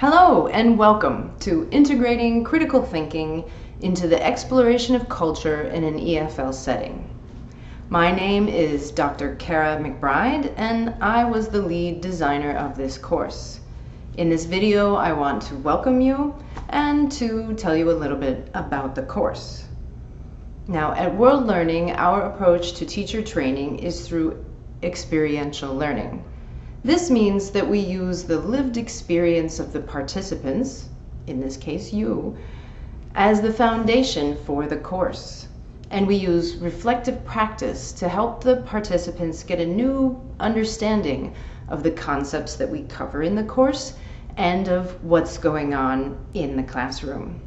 Hello and welcome to Integrating Critical Thinking into the Exploration of Culture in an EFL Setting. My name is Dr. Kara McBride and I was the lead designer of this course. In this video I want to welcome you and to tell you a little bit about the course. Now at World Learning our approach to teacher training is through experiential learning. This means that we use the lived experience of the participants, in this case you, as the foundation for the course. And we use reflective practice to help the participants get a new understanding of the concepts that we cover in the course and of what's going on in the classroom.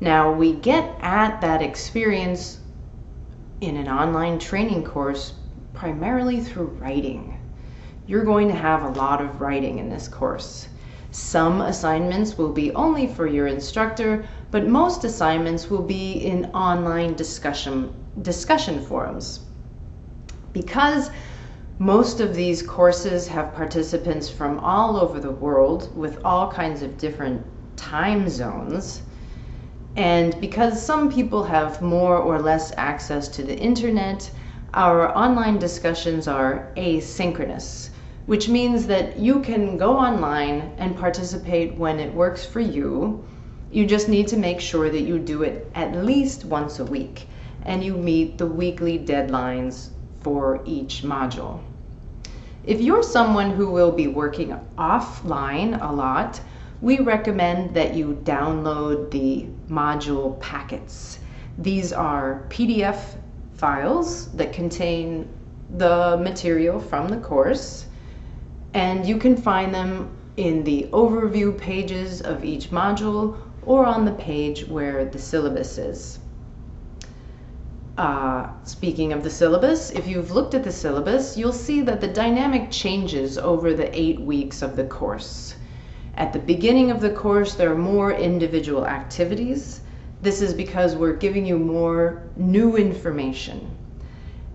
Now we get at that experience in an online training course primarily through writing you're going to have a lot of writing in this course. Some assignments will be only for your instructor, but most assignments will be in online discussion, discussion forums. Because most of these courses have participants from all over the world with all kinds of different time zones, and because some people have more or less access to the internet, our online discussions are asynchronous which means that you can go online and participate when it works for you. You just need to make sure that you do it at least once a week and you meet the weekly deadlines for each module. If you're someone who will be working offline a lot, we recommend that you download the module packets. These are PDF files that contain the material from the course and you can find them in the overview pages of each module or on the page where the syllabus is. Uh, speaking of the syllabus, if you've looked at the syllabus, you'll see that the dynamic changes over the eight weeks of the course. At the beginning of the course, there are more individual activities. This is because we're giving you more new information.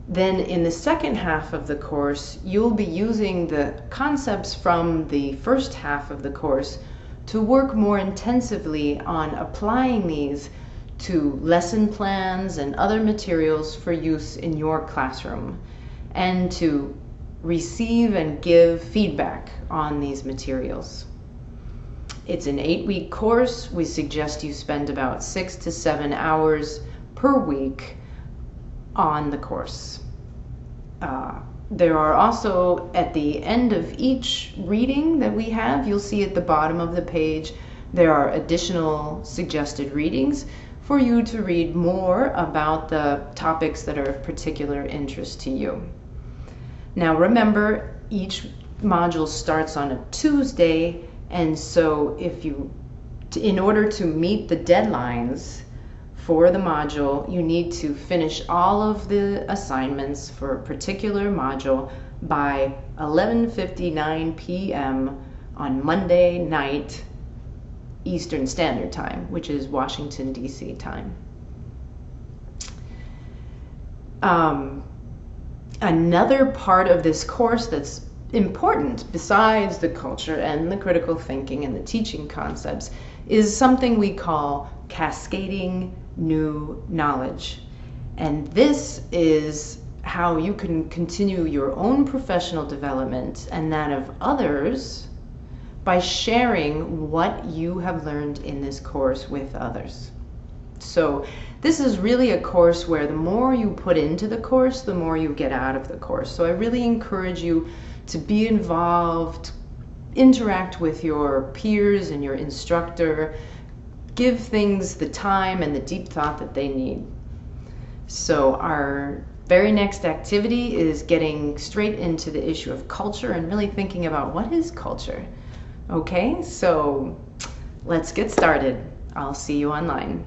Then in the second half of the course, you'll be using the concepts from the first half of the course to work more intensively on applying these to lesson plans and other materials for use in your classroom and to receive and give feedback on these materials. It's an eight week course. We suggest you spend about six to seven hours per week on the course. Uh, there are also, at the end of each reading that we have, you'll see at the bottom of the page, there are additional suggested readings for you to read more about the topics that are of particular interest to you. Now remember, each module starts on a Tuesday, and so if you, in order to meet the deadlines, for the module, you need to finish all of the assignments for a particular module by 11.59 p.m. on Monday night Eastern Standard Time, which is Washington, D.C. time. Um, another part of this course that's important besides the culture and the critical thinking and the teaching concepts is something we call cascading new knowledge. And this is how you can continue your own professional development and that of others by sharing what you have learned in this course with others. So this is really a course where the more you put into the course, the more you get out of the course. So I really encourage you to be involved, interact with your peers and your instructor, give things the time and the deep thought that they need. So our very next activity is getting straight into the issue of culture and really thinking about what is culture. Okay, so let's get started. I'll see you online.